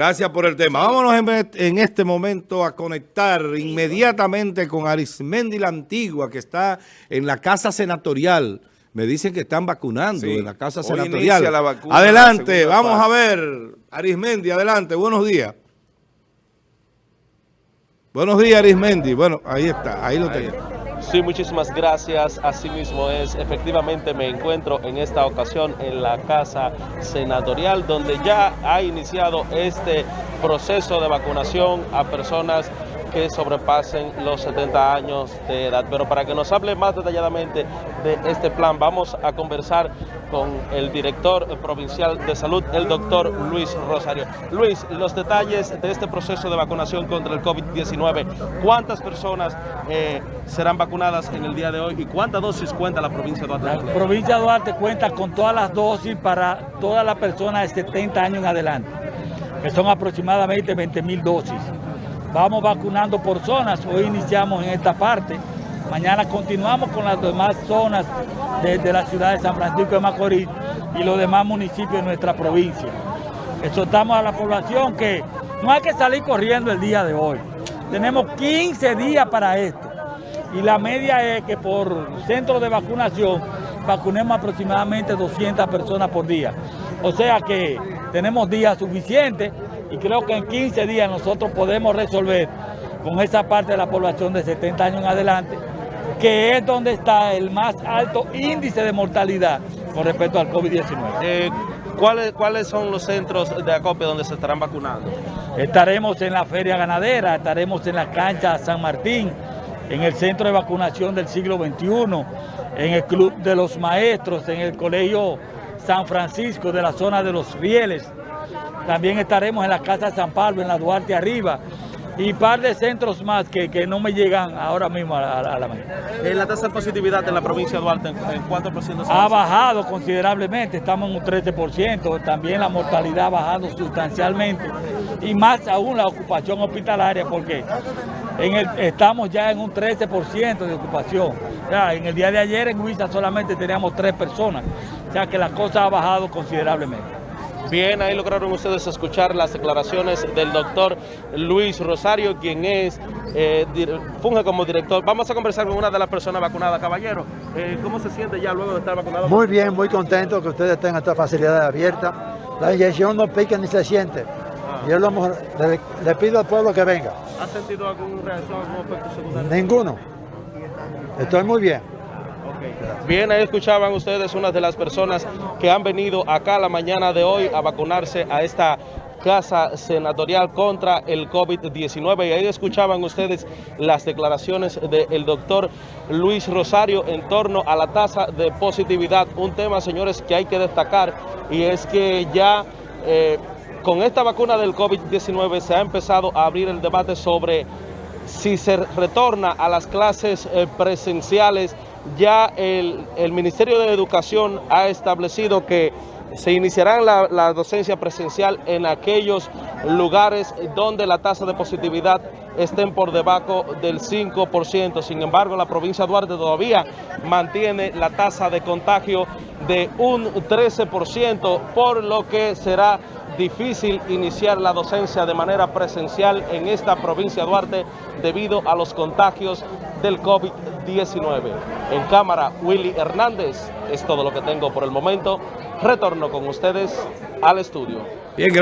Gracias por el tema. Vámonos en, en este momento a conectar inmediatamente con Arismendi la Antigua, que está en la Casa Senatorial. Me dicen que están vacunando Sí. en la Casa Hoy Senatorial. inicia la vacuna, adelante, la vamos a ver. Arismendi, adelante. Buenos días. Buenos días, Arismendi. Bueno, ahí está, ahí lo tenemos. Sí, muchísimas gracias. Así mismo es. Efectivamente me encuentro en esta ocasión en la Casa Senatorial, donde ya ha iniciado este proceso de vacunación a personas que sobrepasen los 70 años de edad. Pero para que nos hable más detalladamente de este plan, vamos a conversar con el director provincial de salud, el doctor Luis Rosario. Luis, los detalles de este proceso de vacunación contra el COVID-19, ¿cuántas personas eh, serán vacunadas en el día de hoy y cuántas dosis cuenta la provincia de La Duarte? provincia de Duarte cuenta con todas las dosis para todas las personas de 70 años en adelante, que son aproximadamente 20 mil dosis. Vamos vacunando por zonas, hoy iniciamos en esta parte, mañana continuamos con las demás zonas de, la ciudad de San Francisco de Macorís y los demás municipios de nuestra provincia. Exhortamos a la población que no hay que salir corriendo el día de hoy. Tenemos 15 días para esto y la media es que por centro de vacunación vacunemos aproximadamente 200 personas por día. O sea que tenemos días suficientes y creo que en 15 días nosotros podemos resolver con esa parte de la población de 70 años en adelante, que es donde está el más alto índice de mortalidad con respecto al COVID-19. Eh, ¿cuáles, ¿Cuáles son los centros de acopio donde se estarán vacunando? Estaremos en la feria ganadera, estaremos en la cancha San Martín, en el centro de vacunación del siglo XXI, en el Club de los Maestros, en el Colegio San Francisco de la zona de los Rieles. También estaremos en la Casa San Pablo, en la Duarte Arriba, y par de centros más que, que no me llegan ahora mismo a, la- a la mente. Eh, la tasa de positividad en la provincia de Duarte, ¿en, cuánto por ciento se Ha bajado considerablemente, estamos en un 13%, también la mortalidad ha bajado sustancialmente y más aún la ocupación hospitalaria porque en el, estamos ya en un 13% de ocupación. O sea, en el día de ayer en Huiza solamente teníamos tres personas, o sea que la cosa ha bajado considerablemente. Bien, ahí lograron ustedes escuchar las declaraciones del doctor Luis Rosario, quien es, eh, funge como director. Vamos a conversar con una de las personas vacunadas. Caballero, eh, ¿cómo se siente ya luego de estar vacunado? Muy bien, muy contento que ustedes tengan esta facilidad abierta. La inyección no pica ni se siente. Ah. Yo lo mejor- le, le pido al pueblo que venga. ¿Ha sentido alguna reacción, algún efecto secundario? Ninguno. Estoy muy bien. Bien, ahí escuchaban ustedes una de las personas que han venido acá la mañana de hoy a vacunarse a esta casa senatorial contra el COVID-19 y ahí escuchaban ustedes las declaraciones del doctor Luis Rosario en torno a la tasa de positividad, un tema señores que hay que destacar y es que ya eh, con esta vacuna del COVID-19 se ha empezado a abrir el debate sobre si se retorna a las clases eh, presenciales, ya el, Ministerio de Educación ha establecido que se iniciará la, la docencia presencial en aquellos lugares donde la tasa de positividad estén por debajo del 5%. Sin embargo, la provincia de Duarte todavía mantiene la tasa de contagio de un 13%, por lo que será difícil iniciar la docencia de manera presencial en esta provincia de Duarte debido a los contagios del COVID-19. En cámara, Willy Hernández, es todo lo que tengo por el momento. Retorno con ustedes al estudio. Bien, gracias.